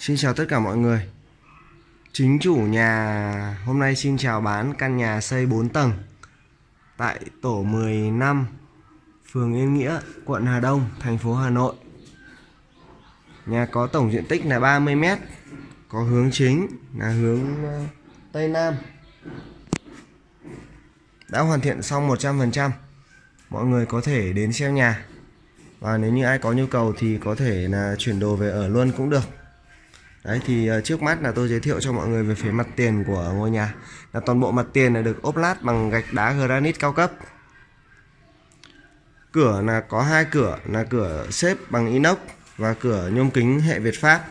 Xin chào tất cả mọi người. Chính chủ nhà hôm nay xin chào bán căn nhà xây 4 tầng Tại tổ 15 Phường Yên Nghĩa, quận Hà Đông, thành phố Hà Nội. Nhà có tổng diện tích là 30m Có hướng chính là hướng ờ, Tây Nam. Đã hoàn thiện xong 100% Mọi người có thể đến xem nhà. Và nếu như ai có nhu cầu thì có thể là chuyển đồ về ở luôn cũng được. Đấy thì ờ, trước mắt là tôi giới thiệu cho mọi người về phía mặt tiền của ngôi nhà. Là toàn bộ mặt tiền là được ốp lát bằng gạch đá granite cao cấp. Cửa là có hai cửa là cửa xếp bằng inox và cửa nhôm kính hệ Việt Pháp.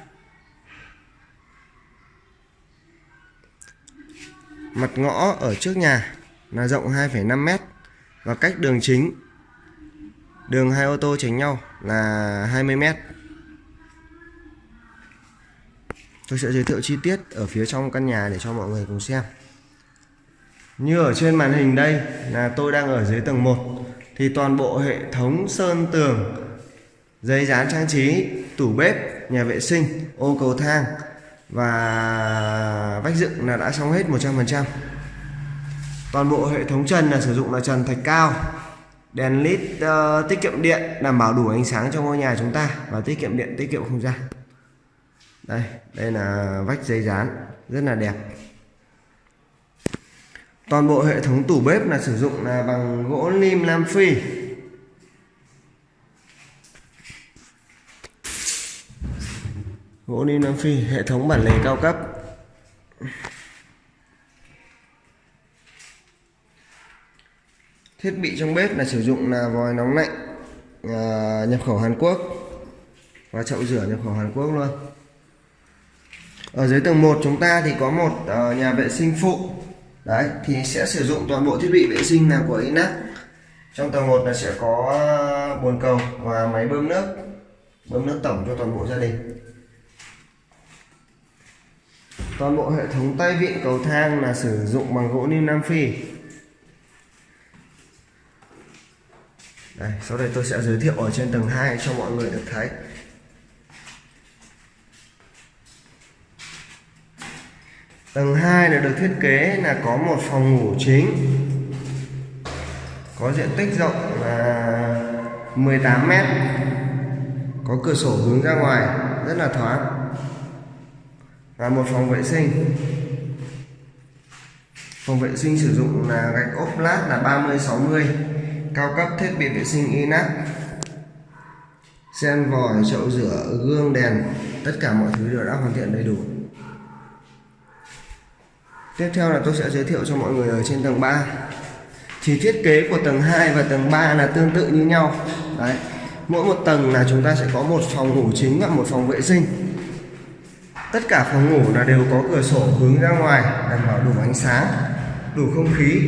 Mặt ngõ ở trước nhà là rộng 2,5 m và cách đường chính đường hai ô tô tránh nhau là 20 tôi sẽ giới thiệu chi tiết ở phía trong căn nhà để cho mọi người cùng xem. Như ở trên màn hình đây là tôi đang ở dưới tầng 1 thì toàn bộ hệ thống sơn tường giấy dán trang trí tủ bếp nhà vệ sinh ô cầu thang và vách dựng là đã xong hết 100% toàn bộ hệ thống trần là sử dụng là trần thạch cao đèn led uh, ờ, tiết kiệm điện đảm bảo đủ ánh sáng cho ngôi nhà chúng ta và tiết kiệm điện tiết kiệm không gian đây đây là vách giấy dán rất là đẹp. Toàn bộ hệ thống tủ bếp là sử dụng là bằng gỗ lim Nam Phi. Gỗ lim Nam Phi hệ thống bản lề cao cấp. Thiết bị trong bếp là sử dụng là vòi nóng lạnh à, nhập khẩu Hàn Quốc. Và chậu rửa nhập khẩu Hàn Quốc luôn ở dưới tầng 1 chúng ta thì có một uh, nhà vệ sinh phụ. Đấy thì sẽ sử dụng toàn bộ thiết bị vệ sinh là của Inac trong tầng 1 là sẽ có bồn cầu và máy bơm nước bơm nước tổng cho toàn bộ gia đình. Toàn bộ hệ thống tay vịn cầu thang là sử dụng bằng gỗ lim Nam Phi. Đây sau đây tôi sẽ giới thiệu ở trên tầng 2 cho mọi người được thấy. Tầng 2 là được thiết kế là có một phòng ngủ chính Có diện tích rộng là 18 mét Có cửa sổ hướng ra ngoài rất là thoáng Và một phòng vệ sinh. Phòng vệ sinh sử dụng là gạch ốp lát là 30-60 Cao cấp thiết bị vệ sinh inox Sen vòi, chậu rửa, gương, đèn Tất cả mọi thứ đều đã hoàn thiện đầy đủ. Tiếp theo là tôi sẽ giới thiệu cho mọi người ở trên tầng 3 Thì thiết kế của tầng 2 và tầng 3 là tương tự như nhau. Đấy Mỗi một tầng là chúng ta sẽ có một phòng ngủ chính và một phòng vệ sinh. Tất cả phòng ngủ là đều có cửa sổ hướng ra ngoài Đảm bảo đủ ánh sáng Đủ không khí.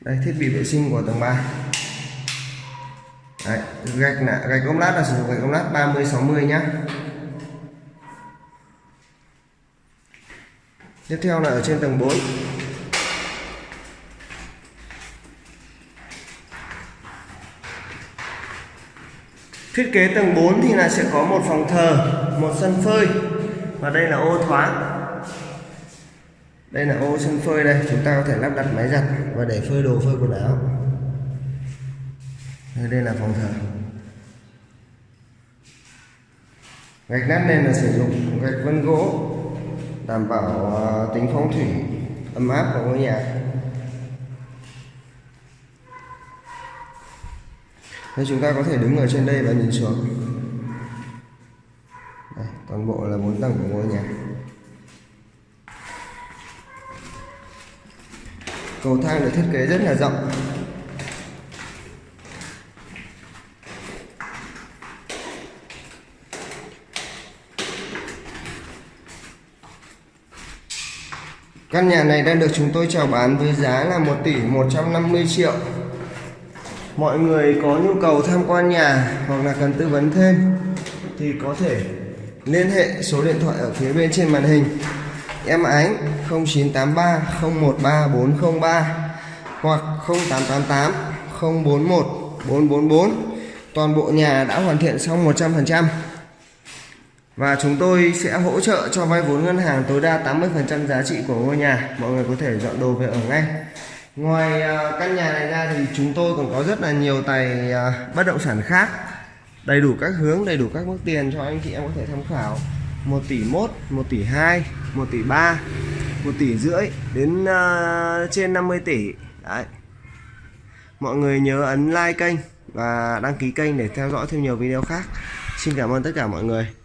Đây thiết bị vệ sinh của tầng 3 Đấy, gạch là gạch ốp lát là sử dụng gạch ốp lát 30 60 nhá. Tiếp theo là ở trên tầng 4 thiết kế tầng 4 thì là sẽ có một phòng thờ một sân phơi. Và đây là ô thoáng. Đây là ô sân phơi đây chúng ta có thể lắp đặt máy giặt và để phơi đồ phơi quần áo. Đây, đây là phòng thờ. Gạch nát nền là sử dụng gạch vân gỗ đảm bảo ờ, tính phong thủy ấm áp của ngôi nhà. Nên chúng ta có thể đứng ở trên đây và nhìn xuống. Đây, toàn bộ là bốn tầng của ngôi nhà. Cầu thang được thiết kế rất là rộng. Căn nhà này đang được chúng tôi chào bán với giá là 1 tỷ 150 triệu. Mọi người có nhu cầu tham quan nhà hoặc là cần tư vấn thêm thì có thể liên hệ số điện thoại ở phía bên trên màn hình. Em Ánh 0983 013 403 hoặc 0888 041 444 toàn bộ nhà đã hoàn thiện xong 100% và chúng tôi sẽ hỗ trợ cho vay vốn ngân hàng tối đa 80% giá trị của ngôi nhà. Mọi người có thể dọn đồ về ở ngay. Ngoài à, căn nhà này ra thì chúng tôi còn có rất là nhiều tài à, bất động sản khác. Đầy đủ các hướng đầy đủ các mức tiền cho anh chị em có thể tham khảo. 1 tỷ 1 1 tỷ 2 1 tỷ 3 1 tỷ rưỡi đến uh, trên 50 tỷ. Đấy. Mọi người nhớ ấn like kênh và đăng ký kênh để theo dõi thêm nhiều video khác. Xin cảm ơn tất cả mọi người.